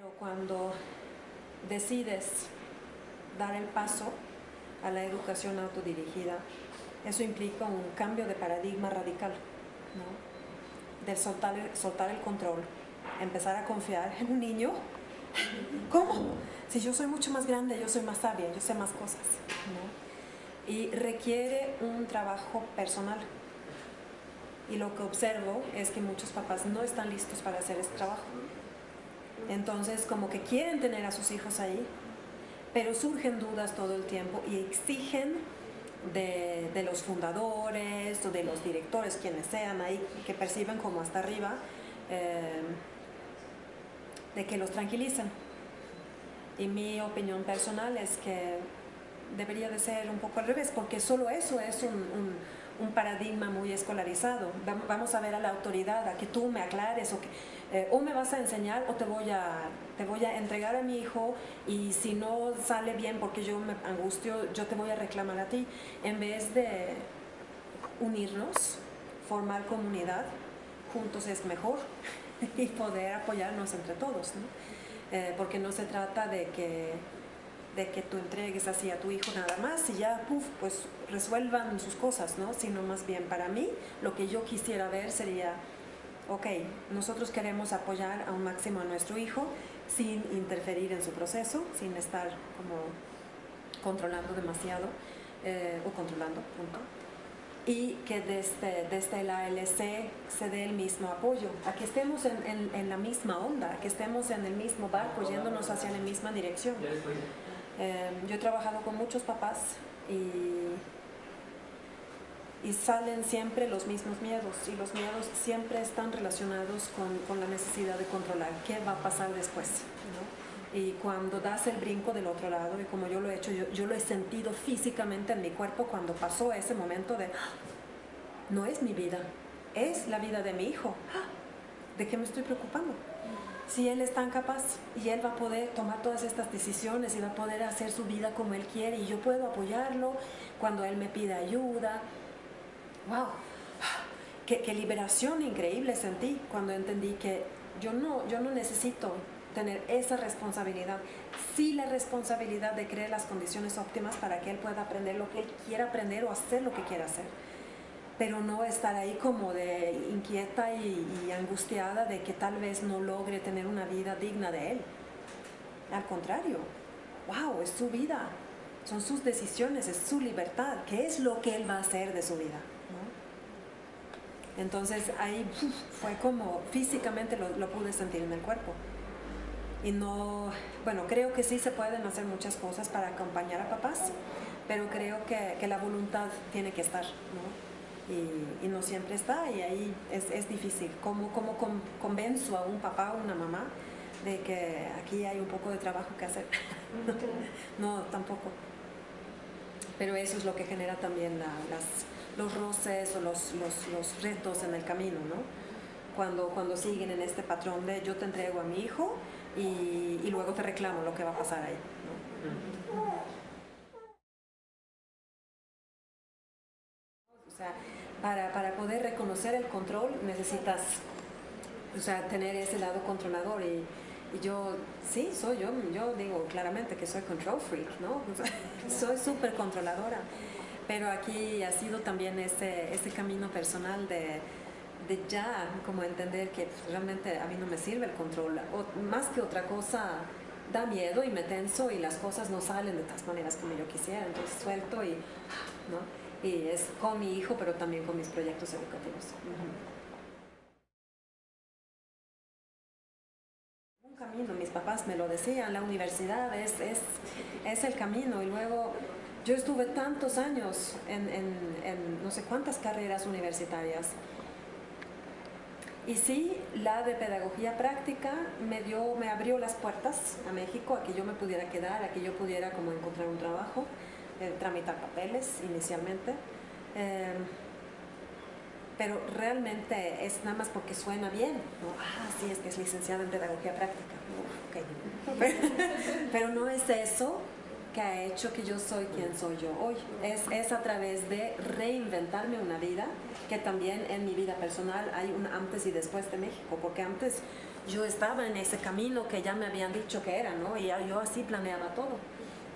Pero cuando decides dar el paso a la educación autodirigida, eso implica un cambio de paradigma radical, ¿no? Del soltar el, control, empezar a confiar en un niño. ¿Cómo? Si yo soy mucho más grande, yo soy más sabia, yo sé más cosas. Y requiere un trabajo personal. Y lo que observo es que muchos papás no están listos para hacer este trabajo. Entonces, como que quieren tener a sus hijos ahí, pero surgen dudas todo el tiempo y exigen de, los fundadores o de los directores, quienes sean ahí, que perciben como hasta arriba, eh, de que los tranquilicen. Y mi opinión personal es que debería de ser un poco al revés, porque solo eso es un un paradigma muy escolarizado. Vamos a ver a la autoridad, a que tú me aclares o, que, eh, o me vas a enseñar o te voy a, te voy a entregar a mi hijo y si no sale bien porque yo me angustio, yo te voy a reclamar a ti. En vez de unirnos, formar comunidad, juntos es mejor y poder apoyarnos entre todos. ¿no? Eh, porque no se trata de que de que tú entregues así a tu hijo nada más y ya, puff, pues resuelvan sus cosas, ¿no? Sino más bien para mí, lo que yo quisiera ver sería, ok, nosotros queremos apoyar a un máximo a nuestro hijo sin interferir en su proceso, sin estar como controlando demasiado eh, o controlando, punto. Y que desde, desde la ALC se dé el mismo apoyo, a que estemos en, en, en la misma onda, a que estemos en el mismo barco, yéndonos hacia la misma dirección. Eh, yo he trabajado con muchos papás y, y, salen siempre los mismos miedos y los miedos siempre están relacionados con, con la necesidad de controlar qué va a pasar después. ¿no? Y cuando das el brinco del otro lado, y como yo lo he hecho, yo, yo lo he sentido físicamente en mi cuerpo cuando pasó ese momento de, ¡Ah! no es mi vida, es la vida de mi hijo. ¡Ah! ¿De qué me estoy preocupando? Si él es tan capaz y él va a poder tomar todas estas decisiones y va a poder hacer su vida como él quiere y yo puedo apoyarlo cuando él me pida ayuda. ¡Wow! Qué, liberación increíble sentí cuando entendí que yo no, yo no necesito tener esa responsabilidad, sí la responsabilidad de crear las condiciones óptimas para que él pueda aprender lo que él quiera aprender o hacer lo que quiera hacer pero no estar ahí como de inquieta y, angustiada de que tal vez no logre tener una vida digna de él. Al contrario, wow, es su vida, son sus decisiones, es su libertad, ¿qué es lo que él va a hacer de su vida? Entonces ahí fue como físicamente lo, lo pude sentir en el cuerpo. Y no, bueno, creo que sí se pueden hacer muchas cosas para acompañar a papás, pero creo que, que la voluntad tiene que estar, ¿no? Y, y, no siempre está y ahí es, es difícil. ¿Cómo, cómo con, convenzo a un papá o una mamá de que aquí hay un poco de trabajo que hacer? no, tampoco. Pero eso es lo que genera también la, las, los roces o los, los, los, retos en el camino, ¿no? Cuando, cuando siguen en este patrón de yo te entrego a mi hijo y, y luego te reclamo lo que va a pasar ahí. ¿no? Para, para, poder reconocer el control necesitas o sea, tener ese lado controlador y, yo, sí, soy yo, yo digo claramente que soy control freak, ¿no? Soy súper controladora, pero aquí ha sido también ese, ese camino personal de, de ya como entender que realmente a mí no me sirve el control, o, más que otra cosa da miedo y me tenso y las cosas no salen de todas maneras como yo quisiera, entonces suelto y, ¿no? Y es con mi hijo, pero también con mis proyectos educativos. Un camino, mis papás me lo decían, la universidad es, es, es el camino. Y luego yo estuve tantos años en, en, en no sé cuántas carreras universitarias. Y sí, la de pedagogía práctica me, dio, me abrió las puertas a México, a que yo me pudiera quedar, a que yo pudiera como encontrar un trabajo eh, tramitar papeles inicialmente. Eh, pero realmente es nada más porque suena bien. ¿no? Ah, sí, es que es licenciado en pedagogía práctica. Okay. Pero, no es eso que ha hecho que yo soy quien soy yo hoy. Es, es a través de reinventarme una vida, que también en mi vida personal hay un antes y después de México, porque antes yo estaba en ese camino que ya me habían dicho que era, ¿no? Y yo así planeaba todo.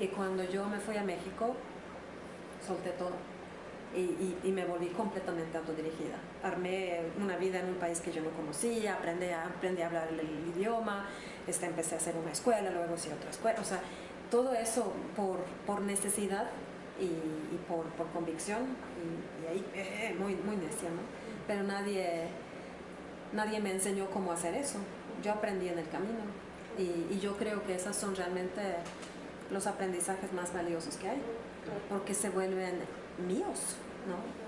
Y cuando yo me fui a México, solté todo. Y, y- y me volví completamente autodirigida. Armé una vida en un país que yo no conocía, aprendí a, aprendí a hablar el, el idioma, este, empecé a hacer una escuela, luego sí otra escuela. O sea, todo eso por, por necesidad y, y por, por convicción. Y, ahí, eh, muy, muy necia, ¿no? Pero nadie, nadie me enseñó cómo hacer eso. Yo aprendí en el camino. Y, y yo creo que esos son realmente los aprendizajes más valiosos que hay, porque se vuelven míos, ¿no?